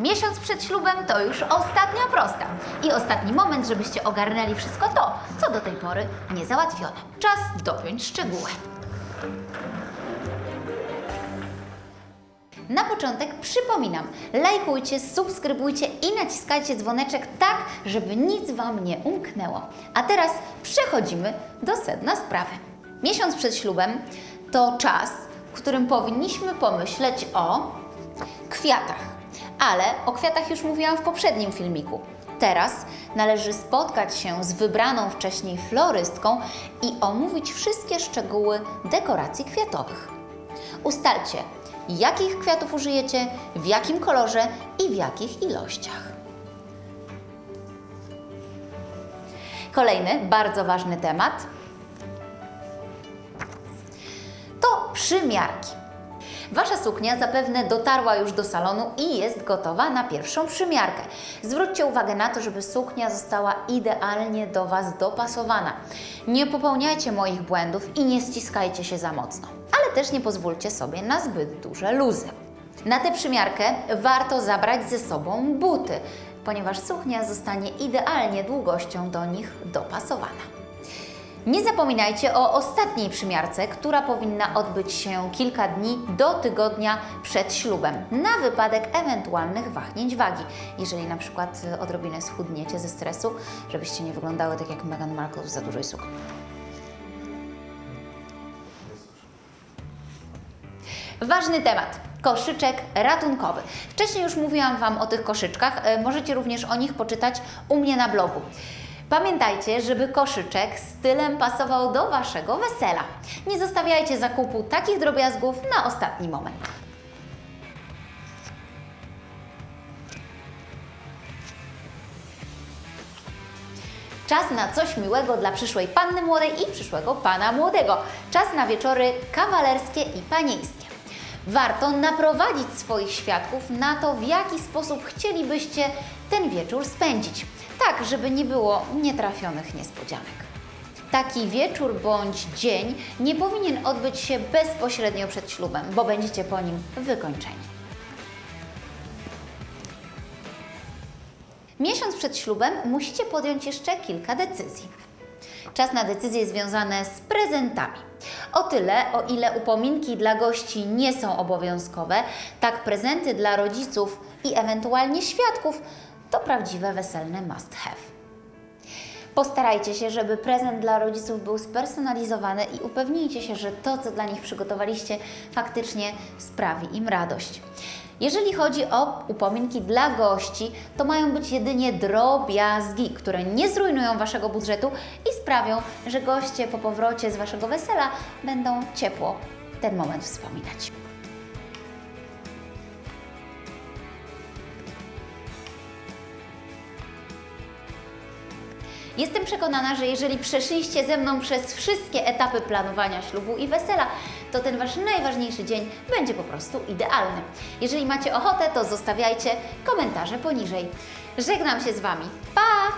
Miesiąc przed ślubem to już ostatnia prosta i ostatni moment, żebyście ogarnęli wszystko to, co do tej pory nie załatwione. Czas dopiąć szczegóły. Na początek przypominam, lajkujcie, subskrybujcie i naciskajcie dzwoneczek tak, żeby nic Wam nie umknęło. A teraz przechodzimy do sedna sprawy. Miesiąc przed ślubem to czas, w którym powinniśmy pomyśleć o kwiatach. Ale o kwiatach już mówiłam w poprzednim filmiku. Teraz należy spotkać się z wybraną wcześniej florystką i omówić wszystkie szczegóły dekoracji kwiatowych. Ustalcie, jakich kwiatów użyjecie, w jakim kolorze i w jakich ilościach. Kolejny bardzo ważny temat to przymiarki. Wasza suknia zapewne dotarła już do salonu i jest gotowa na pierwszą przymiarkę. Zwróćcie uwagę na to, żeby suknia została idealnie do Was dopasowana. Nie popełniajcie moich błędów i nie ściskajcie się za mocno, ale też nie pozwólcie sobie na zbyt duże luzy. Na tę przymiarkę warto zabrać ze sobą buty, ponieważ suknia zostanie idealnie długością do nich dopasowana. Nie zapominajcie o ostatniej przymiarce, która powinna odbyć się kilka dni do tygodnia przed ślubem, na wypadek ewentualnych wahnięć wagi. Jeżeli na przykład odrobinę schudniecie ze stresu, żebyście nie wyglądały tak jak Meghan Markle w za dużej sukni. Ważny temat. Koszyczek ratunkowy. Wcześniej już mówiłam Wam o tych koszyczkach, e, możecie również o nich poczytać u mnie na blogu. Pamiętajcie, żeby koszyczek stylem pasował do Waszego wesela. Nie zostawiajcie zakupu takich drobiazgów na ostatni moment. Czas na coś miłego dla przyszłej panny młodej i przyszłego pana młodego. Czas na wieczory kawalerskie i panieńskie. Warto naprowadzić swoich świadków na to, w jaki sposób chcielibyście ten wieczór spędzić, tak żeby nie było nietrafionych niespodzianek. Taki wieczór bądź dzień nie powinien odbyć się bezpośrednio przed ślubem, bo będziecie po nim wykończeni. Miesiąc przed ślubem musicie podjąć jeszcze kilka decyzji. Czas na decyzje związane z prezentami. O tyle, o ile upominki dla gości nie są obowiązkowe, tak prezenty dla rodziców i ewentualnie świadków to prawdziwe weselne must have. Postarajcie się, żeby prezent dla rodziców był spersonalizowany i upewnijcie się, że to, co dla nich przygotowaliście, faktycznie sprawi im radość. Jeżeli chodzi o upominki dla gości, to mają być jedynie drobiazgi, które nie zrujnują Waszego budżetu i sprawią, że goście po powrocie z Waszego wesela będą ciepło ten moment wspominać. Jestem przekonana, że jeżeli przeszliście ze mną przez wszystkie etapy planowania ślubu i wesela, to ten Wasz najważniejszy dzień będzie po prostu idealny. Jeżeli macie ochotę, to zostawiajcie komentarze poniżej. Żegnam się z Wami. Pa!